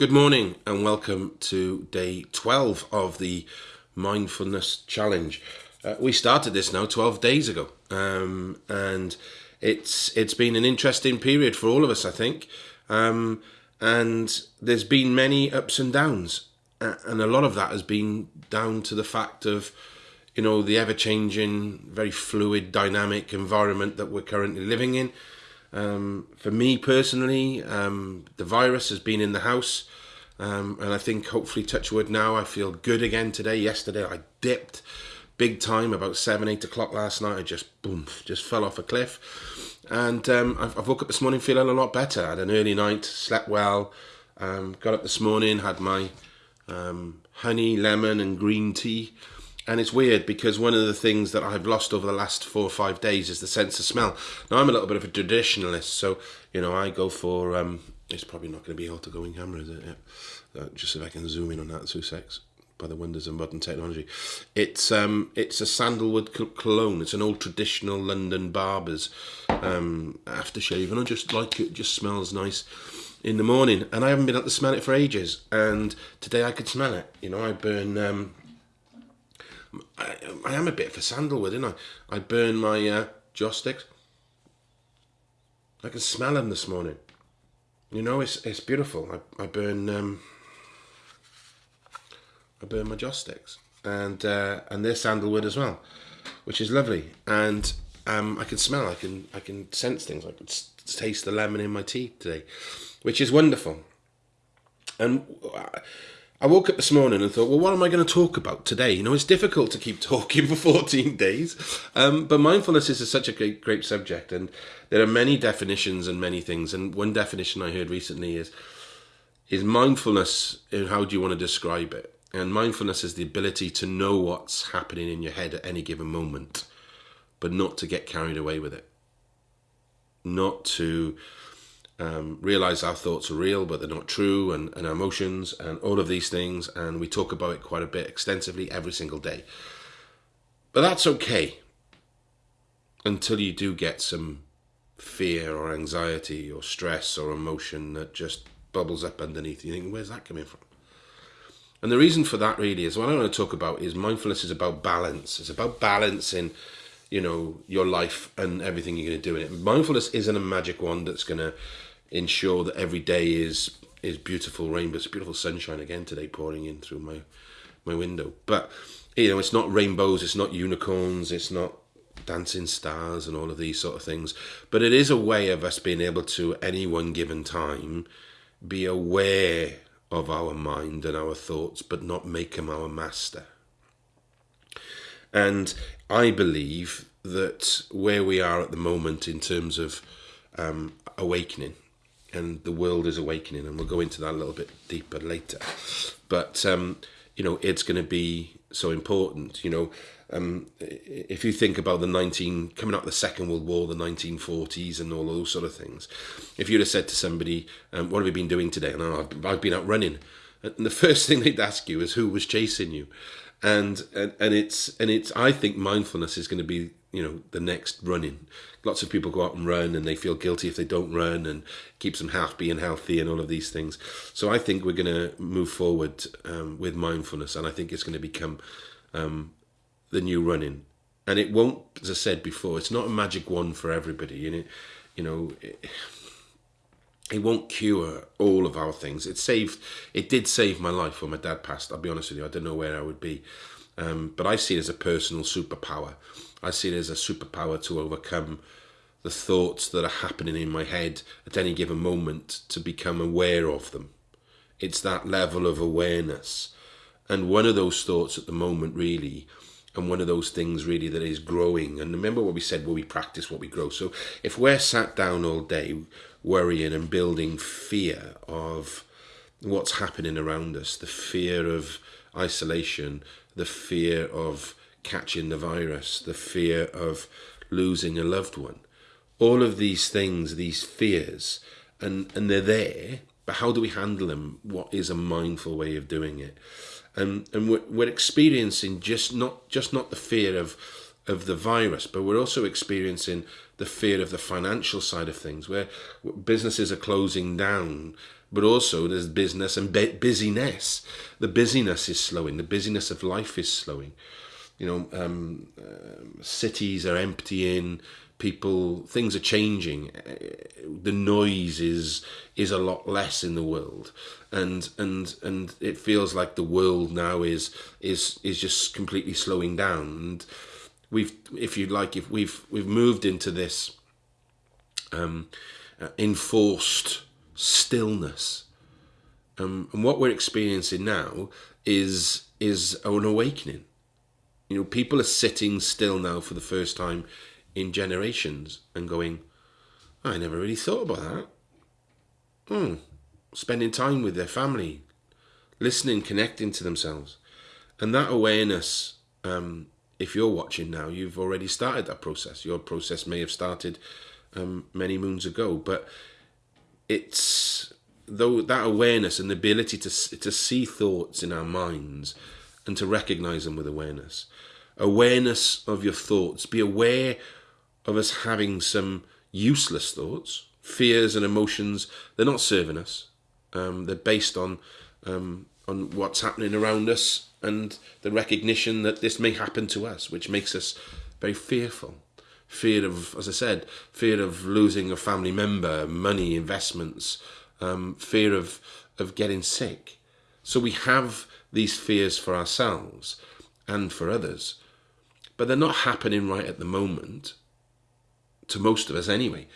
Good morning and welcome to day 12 of the Mindfulness Challenge. Uh, we started this now 12 days ago um, and it's it's been an interesting period for all of us, I think. Um, and there's been many ups and downs, and a lot of that has been down to the fact of, you know, the ever-changing, very fluid, dynamic environment that we're currently living in. Um, for me personally, um, the virus has been in the house, um, and I think hopefully, touch wood now, I feel good again today. Yesterday, I dipped big time about seven, eight o'clock last night. I just boom, just fell off a cliff, and um, I've, I've, woke up this morning feeling a lot better. I had an early night, slept well, um, got up this morning, had my um, honey, lemon, and green tea. And it's weird because one of the things that I've lost over the last four or five days is the sense of smell. Now I'm a little bit of a traditionalist, so you know I go for. Um, it's probably not going to be able to go in camera, is it? Yeah. Uh, just if I can zoom in on that, two secs. By the wonders of modern technology, it's um, it's a sandalwood cologne. It's an old traditional London barber's um, aftershave, and I just like it. it. Just smells nice in the morning, and I haven't been able to smell it for ages. And today I could smell it. You know, I burn um, I, I am a bit for sandalwood, isn't I? I burn my uh, joss sticks. I can smell them this morning. You know, it's it's beautiful. I, I burn um, I burn my joss sticks, and uh, and they're sandalwood as well, which is lovely. And um, I can smell. I can I can sense things. I can taste the lemon in my tea today, which is wonderful. And uh, I woke up this morning and thought, well, what am I going to talk about today? You know, it's difficult to keep talking for 14 days, um, but mindfulness is such a great, great subject, and there are many definitions and many things. And one definition I heard recently is is mindfulness. And how do you want to describe it? And mindfulness is the ability to know what's happening in your head at any given moment, but not to get carried away with it, not to um, realize our thoughts are real, but they're not true, and, and our emotions, and all of these things. And we talk about it quite a bit extensively every single day. But that's okay until you do get some fear or anxiety or stress or emotion that just bubbles up underneath. You think, where's that coming from? And the reason for that really is what I want to talk about is mindfulness is about balance. It's about balancing, you know, your life and everything you're going to do in it. Mindfulness isn't a magic wand that's going to ensure that every day is is beautiful rainbows, beautiful sunshine again today pouring in through my my window. But you know, it's not rainbows, it's not unicorns, it's not dancing stars and all of these sort of things. But it is a way of us being able to, any one given time, be aware of our mind and our thoughts, but not make them our master. And I believe that where we are at the moment in terms of um, awakening, and the world is awakening, and we'll go into that a little bit deeper later. But um, you know, it's going to be so important. You know, um, if you think about the 19 coming out of the Second World War, the 1940s, and all those sort of things, if you'd have said to somebody, um, "What have you been doing today?" and oh, I've, I've been out running, and the first thing they'd ask you is who was chasing you, and and, and it's and it's I think mindfulness is going to be you know the next running. Lots of people go out and run and they feel guilty if they don't run and keeps them happy and healthy and all of these things. So i think we're going to move forward um, with mindfulness and i think it's going to become um, the new running. And it won't as i said before it's not a magic wand for everybody you know you know it, it won't cure all of our things. It saved it did save my life when my dad passed i'll be honest with you i don't know where i would be. Um, but i see it as a personal superpower I see it as a superpower to overcome the thoughts that are happening in my head at any given moment to become aware of them. It's that level of awareness. And one of those thoughts at the moment, really, and one of those things really that is growing. And remember what we said, where we practice what we grow. So if we're sat down all day worrying and building fear of what's happening around us, the fear of isolation, the fear of catching the virus, the fear of losing a loved one. All of these things, these fears, and, and they're there, but how do we handle them? What is a mindful way of doing it? And, and we're, we're experiencing just not just not the fear of of the virus, but we're also experiencing the fear of the financial side of things, where businesses are closing down, but also there's business and busyness. The busyness is slowing. The busyness of life is slowing. You know, um, uh, cities are emptying. People, things are changing. The noise is is a lot less in the world, and and and it feels like the world now is is is just completely slowing down. And we've, if you like, if we've we've moved into this um, uh, enforced stillness. Um, and what we're experiencing now is is an awakening. You know, people are sitting still now for the first time in generations and going, I never really thought about that. Hmm. Spending time with their family, listening, connecting to themselves. And that awareness, um, if you're watching now, you've already started that process. Your process may have started um, many moons ago, but it's though that awareness and the ability to to see thoughts in our minds and to recognize them with awareness awareness of your thoughts. Be aware of us having some useless thoughts fears and emotions. They're not serving us. Um, they're based on um, on what's happening around us and the recognition that this may happen to us which makes us very fearful. Fear of, as I said, fear of losing a family member, money, investments, um, fear of of getting sick. So we have these fears for ourselves and for others, but they're not happening right at the moment. To most of us, anyway.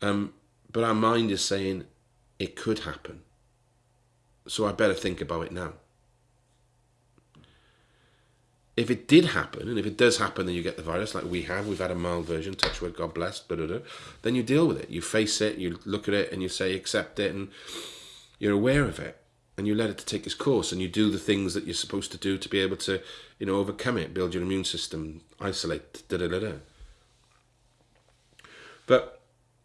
Um, but our mind is saying it could happen. So I better think about it now if it did happen, and if it does happen, then you get the virus, like we have. We've had a mild version, touch wood, God bless, blah, blah, blah, then you deal with it. You face it, you look at it, and you say, accept it, and you're aware of it, and you let it to take its course, and you do the things that you're supposed to do to be able to, you know, overcome it, build your immune system, isolate, da da da da. But,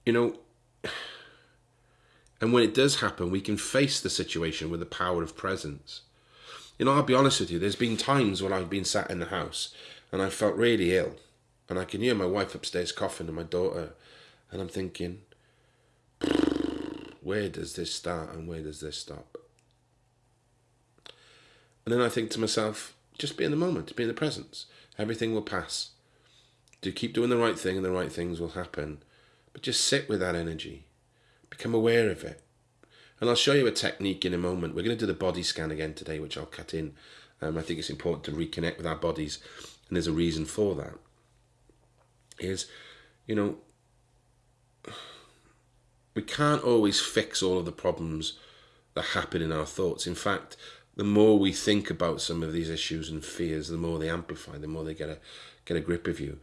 you know, and when it does happen, we can face the situation with the power of presence you know, I'll be honest with you, there's been times when I've been sat in the house and I felt really ill. And I can hear my wife upstairs coughing and my daughter. And I'm thinking, where does this start and where does this stop? And then I think to myself, just be in the moment, be in the presence. Everything will pass. Do keep doing the right thing and the right things will happen. But just sit with that energy. Become aware of it. And I'll show you a technique in a moment. We're going to do the body scan again today, which I'll cut in. Um, I think it's important to reconnect with our bodies, and there's a reason for that. Is, you know, we can't always fix all of the problems that happen in our thoughts. In fact, the more we think about some of these issues and fears, the more they amplify, the more they get a get a grip of you.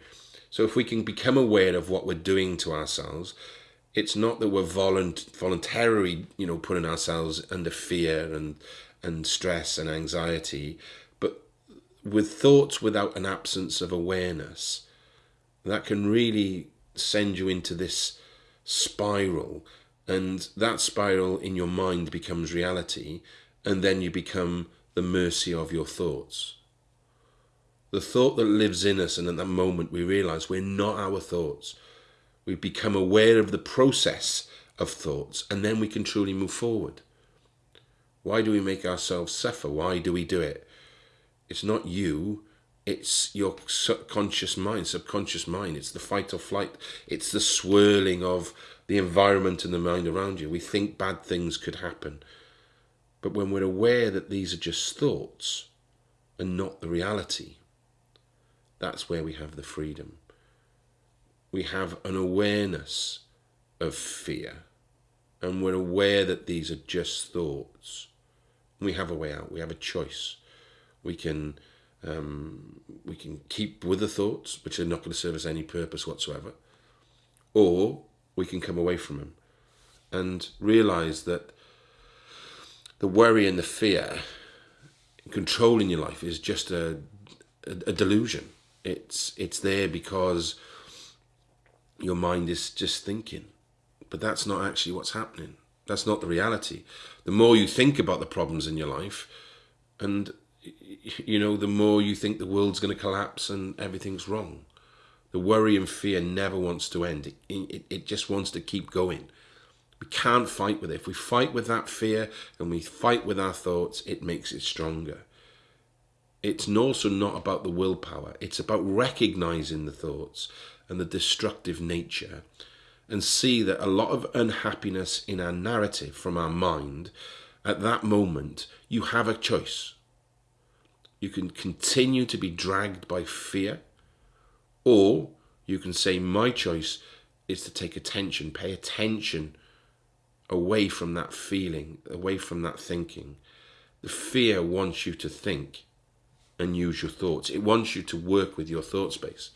So if we can become aware of what we're doing to ourselves, it's not that we're volunt- voluntarily, you know, putting ourselves under fear and and stress and anxiety, but with thoughts without an absence of awareness, that can really send you into this spiral, and that spiral in your mind becomes reality, and then you become the mercy of your thoughts. The thought that lives in us, and at that moment we realize we're not our thoughts we become aware of the process of thoughts, and then we can truly move forward. Why do we make ourselves suffer? Why do we do it? It's not you, it's your subconscious mind, subconscious mind. It's the fight or flight, it's the swirling of the environment and the mind around you. We think bad things could happen. But when we're aware that these are just thoughts and not the reality, that's where we have the freedom we have an awareness of fear and we're aware that these are just thoughts. We have a way out. We have a choice. We can um, we can keep with the thoughts, which are not going to serve us any purpose whatsoever, or we can come away from them and realize that the worry and the fear controlling your life is just a, a, a delusion. It's it's there because your mind is just thinking. But that's not actually what's happening. That's not the reality. The more you think about the problems in your life, and you know, the more you think the world's going to collapse and everything's wrong. The worry and fear never wants to end. It, it, it just wants to keep going. We can't fight with it. If we fight with that fear and we fight with our thoughts, it makes it stronger. It's also not about the willpower, it's about recognizing the thoughts and the destructive nature and see that a lot of unhappiness in our narrative from our mind at that moment, you have a choice. You can continue to be dragged by fear, or you can say, My choice is to take attention, pay attention away from that feeling, away from that thinking. The fear wants you to think and use your thoughts, it wants you to work with your thought space.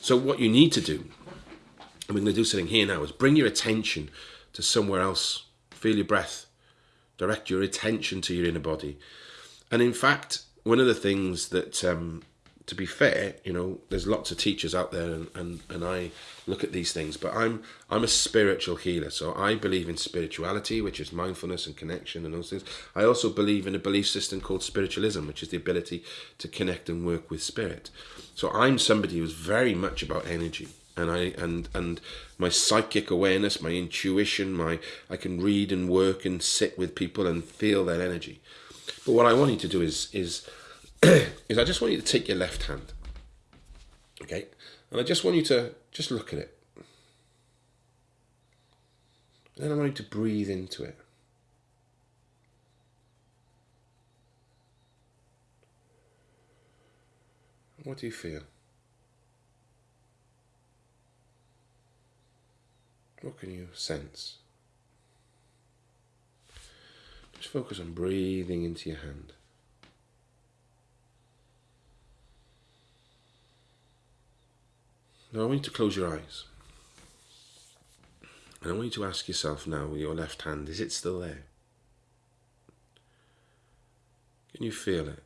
So, what you need to do, and we're going to do something here now, is bring your attention to somewhere else. Feel your breath, direct your attention to your inner body. And in fact, one of the things that um, to be fair, you know, there's lots of teachers out there, and, and, and I look at these things. But I'm I'm a spiritual healer, so I believe in spirituality, which is mindfulness and connection and those things. I also believe in a belief system called spiritualism, which is the ability to connect and work with spirit. So I'm somebody who's very much about energy, and I and and my psychic awareness, my intuition, my I can read and work and sit with people and feel their energy. But what I want you to do is is is I just want you to take your left hand, okay, and I just want you to just look at it. And then I want you to breathe into it. What do you feel? What can you sense? Just focus on breathing into your hand. Now I want you to close your eyes. And I want you to ask yourself now with your left hand, is it still there? Can you feel it?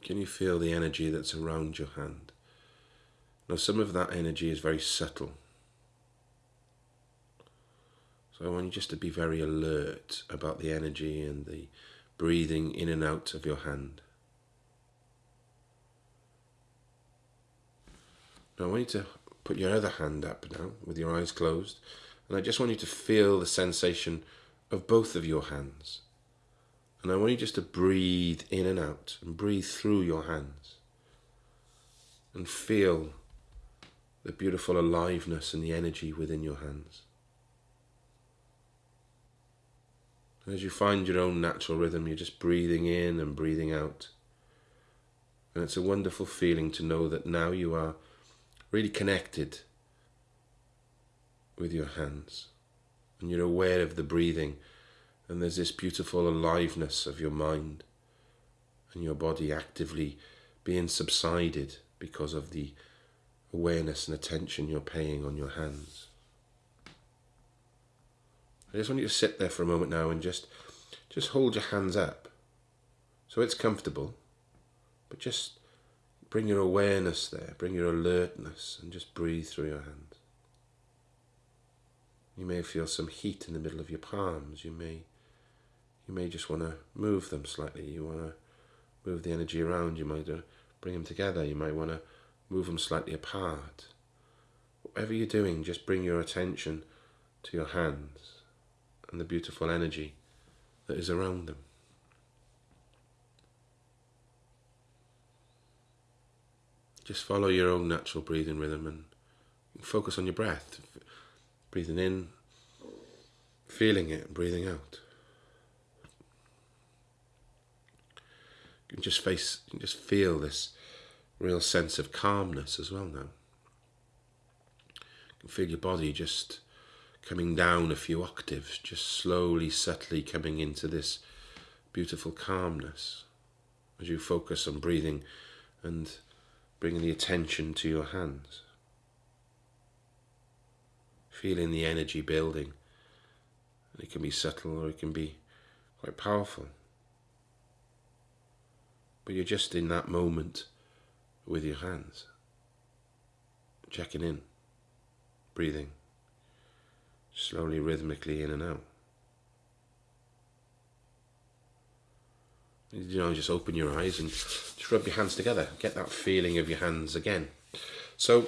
Can you feel the energy that's around your hand? Now, some of that energy is very subtle. So I want you just to be very alert about the energy and the breathing in and out of your hand. Now I want you to put your other hand up now with your eyes closed and I just want you to feel the sensation of both of your hands. And I want you just to breathe in and out and breathe through your hands and feel the beautiful aliveness and the energy within your hands. And as you find your own natural rhythm, you're just breathing in and breathing out. And it's a wonderful feeling to know that now you are really connected with your hands. And you're aware of the breathing. And there's this beautiful aliveness of your mind and your body actively being subsided because of the awareness and attention you're paying on your hands. I just want you to sit there for a moment now and just just hold your hands up. So it's comfortable but just Bring your awareness there, bring your alertness, and just breathe through your hands. You may feel some heat in the middle of your palms. You may, you may just want to move them slightly. You want to move the energy around. You might uh, bring them together. You might want to move them slightly apart. Whatever you're doing, just bring your attention to your hands and the beautiful energy that is around them. Just follow your own natural breathing rhythm and focus on your breath. Breathing in, feeling it, and breathing out. You can just face, you can just feel this real sense of calmness as well now. You can feel your body just coming down a few octaves, just slowly, subtly coming into this beautiful calmness as you focus on breathing and bringing the attention to your hands. Feeling the energy building. And it can be subtle or it can be quite powerful. But you're just in that moment with your hands, checking in, breathing, slowly, rhythmically in and out. You know, just open your eyes and just rub your hands together. Get that feeling of your hands again. So,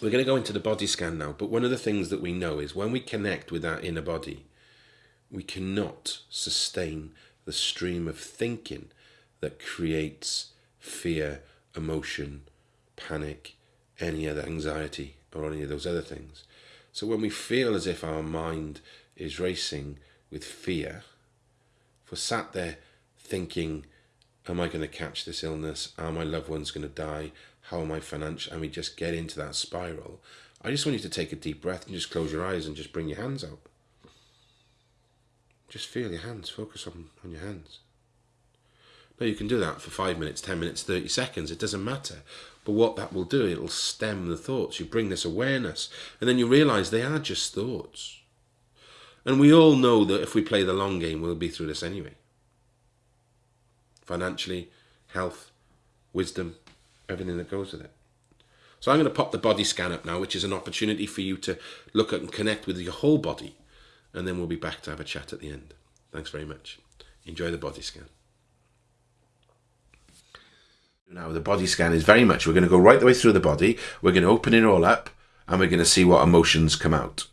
we're going to go into the body scan now, but one of the things that we know is when we connect with our inner body, we cannot sustain the stream of thinking that creates fear, emotion, panic, any other anxiety, or any of those other things. So when we feel as if our mind is racing with fear, if we're sat there thinking, Am I going to catch this illness? Are my loved ones going to die? How am I financial? And we just get into that spiral. I just want you to take a deep breath and just close your eyes and just bring your hands out. Just feel your hands, focus on, on your hands. Now you can do that for five minutes, 10 minutes, 30 seconds, it doesn't matter. But what that will do, it'll stem the thoughts. You bring this awareness, and then you realize they are just thoughts. And we all know that if we play the long game, we'll be through this anyway. Financially, health, wisdom, everything that goes with it. So I'm going to pop the body scan up now, which is an opportunity for you to look at and connect with your whole body. And then we'll be back to have a chat at the end. Thanks very much. Enjoy the body scan. Now, the body scan is very much, we're going to go right the way through the body. We're going to open it all up and we're going to see what emotions come out.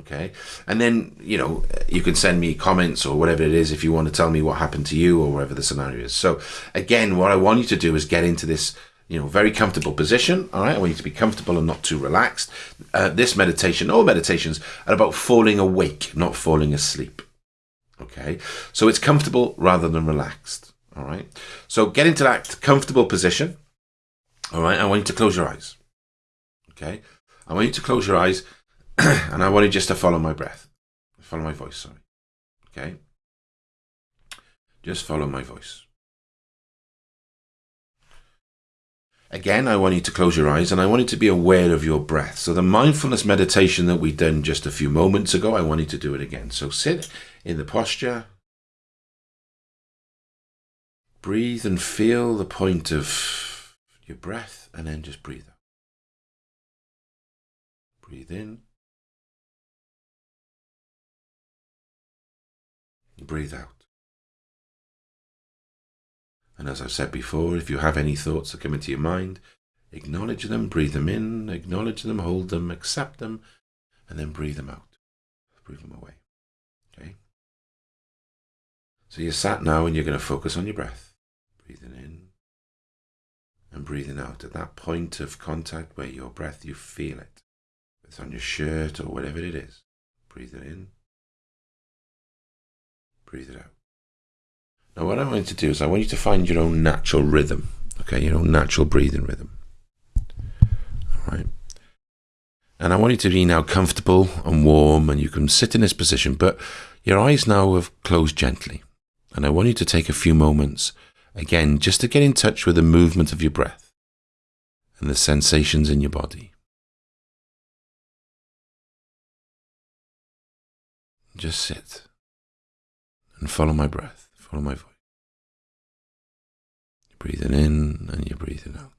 Okay. And then, you know, you can send me comments or whatever it is if you want to tell me what happened to you or whatever the scenario is. So, again, what I want you to do is get into this, you know, very comfortable position. All right. I want you to be comfortable and not too relaxed. Uh, this meditation, all meditations are about falling awake, not falling asleep. Okay. So it's comfortable rather than relaxed. All right. So get into that comfortable position. All right. I want you to close your eyes. Okay. I want you to close your eyes and I wanted just to follow my breath. Follow my voice, sorry. Okay. Just follow my voice. Again, I want you to close your eyes and I want you to be aware of your breath. So, the mindfulness meditation that we done just a few moments ago, I want you to do it again. So, sit in the posture Breathe and feel the point of your breath and then just breathe out. Breathe in. Breathe out. And as I've said before, if you have any thoughts that come into your mind, acknowledge them, breathe them in, acknowledge them, hold them, accept them, and then breathe them out. Breathe them away. Okay? So you're sat now and you're going to focus on your breath breathing in and breathing out at that point of contact where your breath, you feel it. It's on your shirt or whatever it is. Breathe it in, breathe it out. Now, what I want you to do is I want you to find your own natural rhythm, okay, your own natural breathing rhythm. All right. And I want you to be now comfortable and warm, and you can sit in this position, but your eyes now have closed gently. And I want you to take a few moments Again, just to get in touch with the movement of your breath and the sensations in your body. Just sit and follow my breath, follow my voice. You're breathing in and you're breathing out.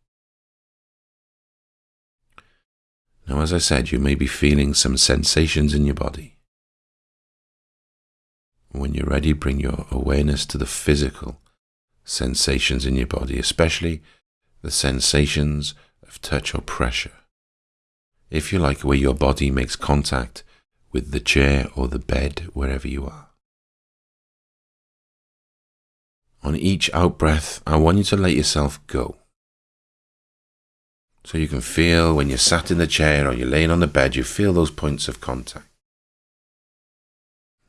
Now, as I said, you may be feeling some sensations in your body. When you're ready, bring your awareness to the physical sensations in your body, especially the sensations of touch or pressure. If you like, where your body makes contact with the chair or the bed, wherever you are. On each out breath, I want you to let yourself go. So you can feel when you're sat in the chair or you're laying on the bed, you feel those points of contact.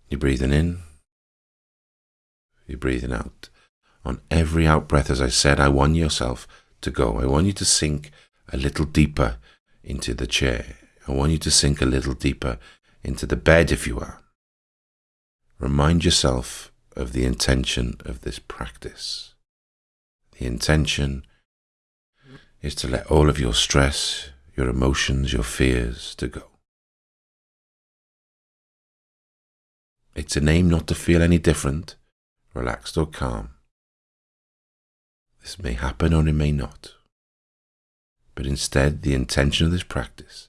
You're breathing in, you're breathing out. On every out breath, as I said, I want yourself to go. I want you to sink a little deeper into the chair. I want you to sink a little deeper into the bed if you are. Remind yourself of the intention of this practice. The intention is to let all of your stress, your emotions, your fears to go. It's a name not to feel any different, relaxed or calm. This may happen or it may not. But instead, the intention of this practice,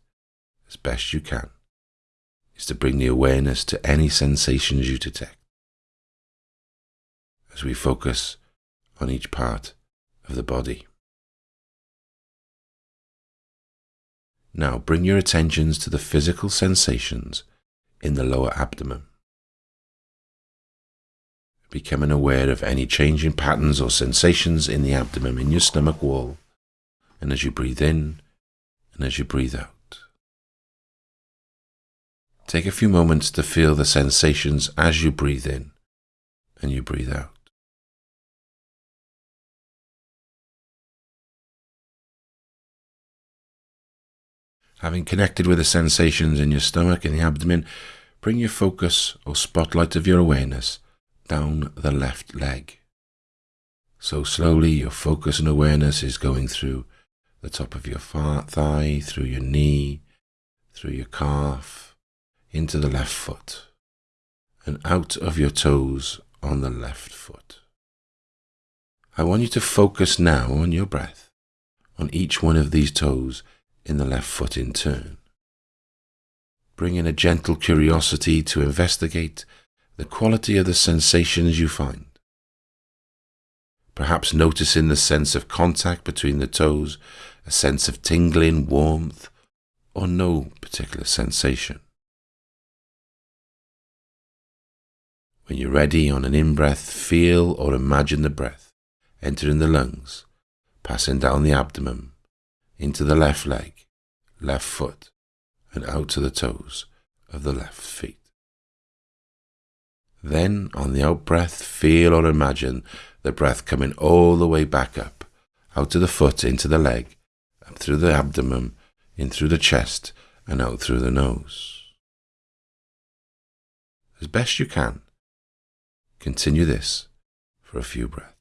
as best you can, is to bring the awareness to any sensations you detect. As we focus on each part of the body. Now bring your attentions to the physical sensations in the lower abdomen. Becoming aware of any changing patterns or sensations in the abdomen in your stomach wall, and as you breathe in and as you breathe out. Take a few moments to feel the sensations as you breathe in and you breathe out. Having connected with the sensations in your stomach and the abdomen, bring your focus or spotlight of your awareness down the left leg. So slowly your focus and awareness is going through the top of your thigh, through your knee, through your calf, into the left foot, and out of your toes on the left foot. I want you to focus now on your breath, on each one of these toes in the left foot in turn. Bring in a gentle curiosity to investigate the quality of the sensations you find. Perhaps noticing the sense of contact between the toes, a sense of tingling, warmth, or no particular sensation. When you're ready on an in breath, feel or imagine the breath entering the lungs, passing down the abdomen, into the left leg, left foot, and out to the toes of the left feet. Then, on the out breath, feel or imagine the breath coming all the way back up, out to the foot, into the leg, up through the abdomen, in through the chest, and out through the nose. As best you can, continue this for a few breaths.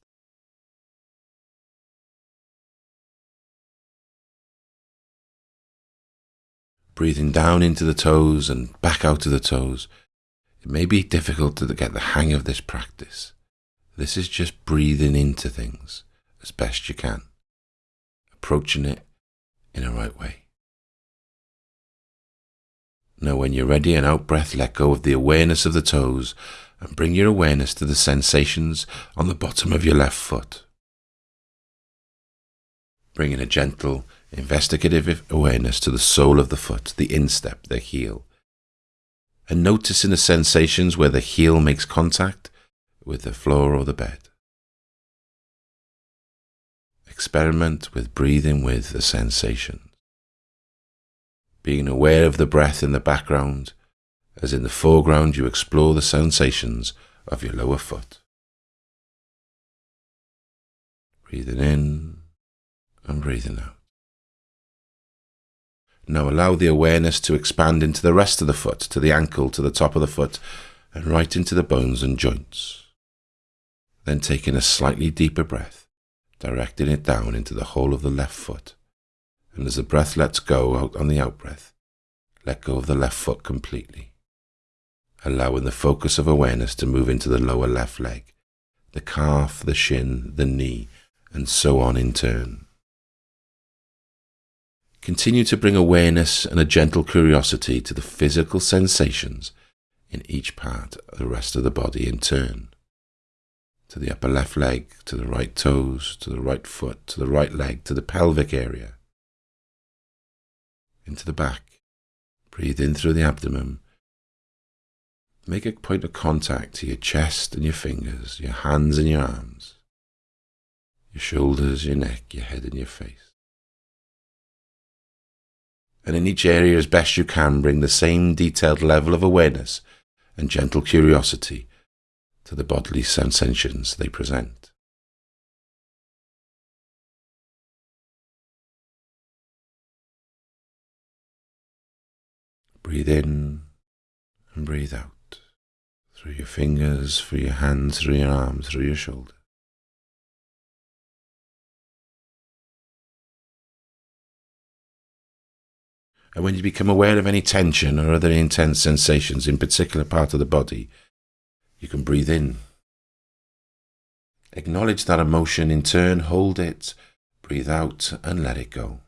Breathing down into the toes and back out to the toes. It may be difficult to get the hang of this practice. This is just breathing into things as best you can, approaching it in a right way. Now, when you're ready, an out breath, let go of the awareness of the toes and bring your awareness to the sensations on the bottom of your left foot. Bring in a gentle investigative awareness to the sole of the foot, the instep, the heel, and noticing the sensations where the heel makes contact with the floor or the bed. Experiment with breathing with the sensations. Being aware of the breath in the background, as in the foreground you explore the sensations of your lower foot. Breathing in and breathing out. Now allow the awareness to expand into the rest of the foot, to the ankle, to the top of the foot, and right into the bones and joints. Then taking a slightly deeper breath, directing it down into the whole of the left foot. And as the breath lets go out on the out breath, let go of the left foot completely. Allowing the focus of awareness to move into the lower left leg, the calf, the shin, the knee, and so on in turn. Continue to bring awareness and a gentle curiosity to the physical sensations in each part of the rest of the body in turn. To the upper left leg, to the right toes, to the right foot, to the right leg, to the pelvic area. Into the back. Breathe in through the abdomen. Make a point of contact to your chest and your fingers, your hands and your arms, your shoulders, your neck, your head and your face and in each area as best you can bring the same detailed level of awareness and gentle curiosity to the bodily sensations they present. Breathe in and breathe out through your fingers, through your hands, through your arms, through your shoulders. And when you become aware of any tension or other intense sensations in particular part of the body, you can breathe in. Acknowledge that emotion in turn, hold it, breathe out, and let it go.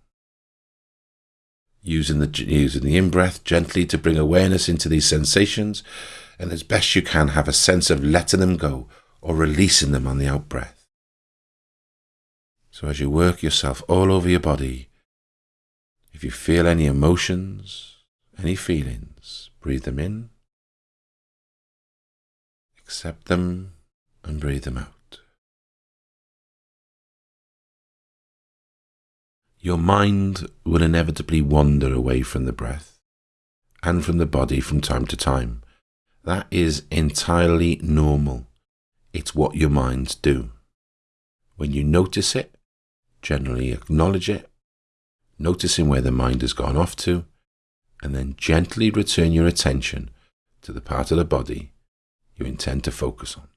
Using the, using the in breath gently to bring awareness into these sensations, and as best you can, have a sense of letting them go or releasing them on the out breath. So as you work yourself all over your body, If you feel any emotions, any feelings, breathe them in, accept them, and breathe them out. Your mind will inevitably wander away from the breath and from the body from time to time. That is entirely normal. It's what your minds do. When you notice it, generally acknowledge it, noticing where the mind has gone off to, and then gently return your attention to the part of the body you intend to focus on.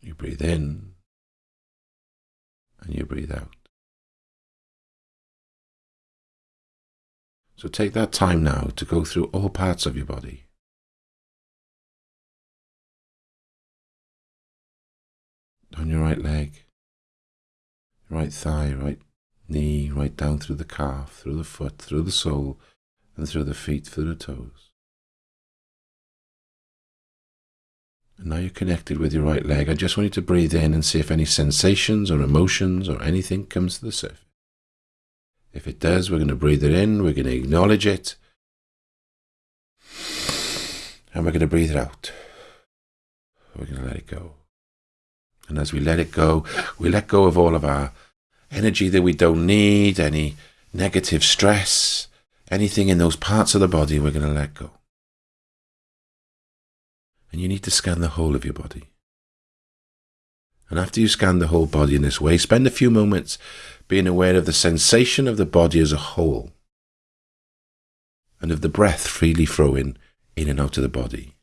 You breathe in and you breathe out. So take that time now to go through all parts of your body. On your right leg, right thigh, right knee, right down through the calf, through the foot, through the sole, and through the feet, through the toes. And now you're connected with your right leg. I just want you to breathe in and see if any sensations or emotions or anything comes to the surface. If it does, we're going to breathe it in, we're going to acknowledge it, and we're going to breathe it out. We're going to let it go. And as we let it go, we let go of all of our energy that we don't need, any negative stress, anything in those parts of the body, we're going to let go. And you need to scan the whole of your body. And after you scan the whole body in this way, spend a few moments being aware of the sensation of the body as a whole and of the breath freely flowing in and out of the body.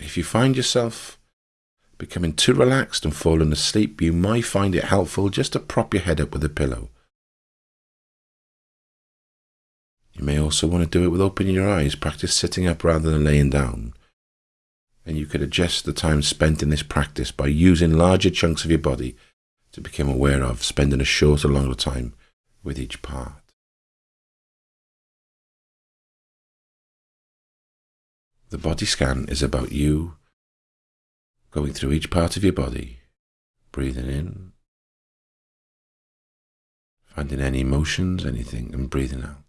If you find yourself becoming too relaxed and falling asleep, you might find it helpful just to prop your head up with a pillow. You may also want to do it with opening your eyes. Practice sitting up rather than laying down. And you could adjust the time spent in this practice by using larger chunks of your body to become aware of, spending a shorter, or longer time with each part. The body scan is about you going through each part of your body, breathing in, finding any emotions, anything, and breathing out.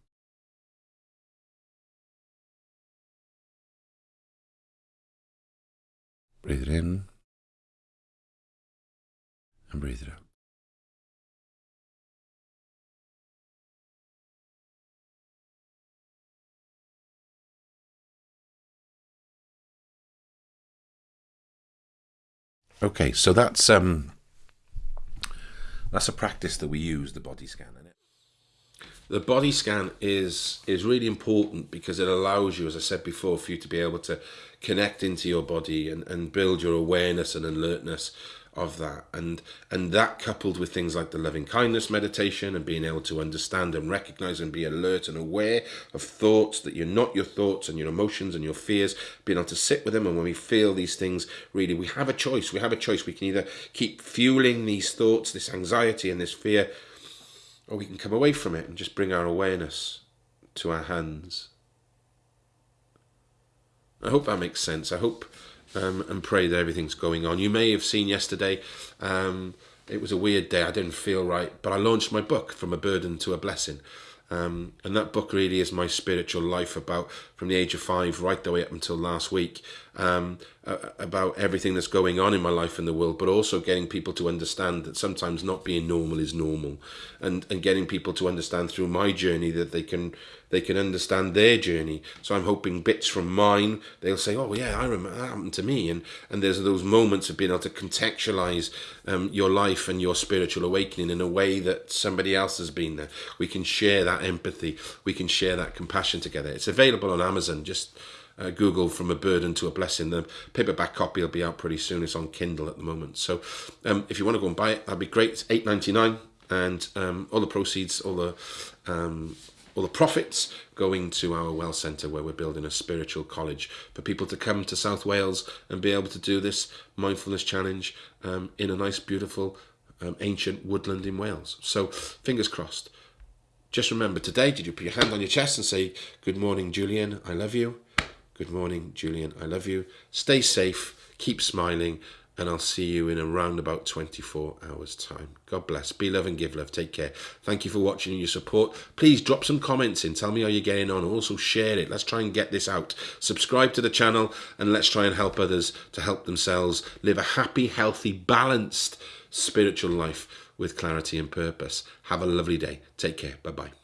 Breathe it in and breathe it out. Okay, so that's um that's a practice that we use the body scan. The body scan is is really important because it allows you, as I said before, for you to be able to connect into your body and, and build your awareness and alertness of that. And and that coupled with things like the loving kindness meditation and being able to understand and recognize and be alert and aware of thoughts that you're not your thoughts and your emotions and your fears being able to sit with them. And when we feel these things really we have a choice. We have a choice. We can either keep fueling these thoughts this anxiety and this fear or we can come away from it and just bring our awareness to our hands. I hope that makes sense. I hope um, and pray that everything's going on. You may have seen yesterday, um, it was a weird day. I didn't feel right, but I launched my book, From a Burden to a Blessing. Um, and that book really is my spiritual life about from the age of five right the way up until last week um, about everything that's going on in my life in the world, but also getting people to understand that sometimes not being normal is normal, and and getting people to understand through my journey that they can they can understand their journey. So I'm hoping bits from mine, they'll say, oh yeah, I remember that happened to me. And, and there's those moments of being able to contextualize um, your life and your spiritual awakening in a way that somebody else has been there. We can share that empathy. We can share that compassion together. It's available on Amazon. Just uh, Google from a burden to a blessing. The paperback copy will be out pretty soon. It's on Kindle at the moment. So um, if you want to go and buy it, that'd be great. It's eight ninety nine, and um, all the proceeds, all the um, all the profits going to our well centre where we're building a spiritual college for people to come to South Wales and be able to do this mindfulness challenge um, in a nice, beautiful, um, ancient woodland in Wales. So, fingers crossed. Just remember today, did you put your hand on your chest and say, Good morning, Julian, I love you? Good morning, Julian, I love you. Stay safe, keep smiling, and I'll see you in around about 24 hours time. God bless. Be love and give love. Take care. Thank you for watching and your support. Please drop some comments in. Tell me how you're getting on. Also share it. Let's try and get this out. Subscribe to the channel and let's try and help others to help themselves live a happy, healthy, balanced spiritual life with clarity and purpose. Have a lovely day. Take care. Bye-bye.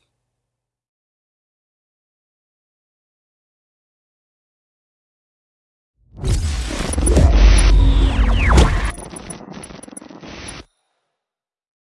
you.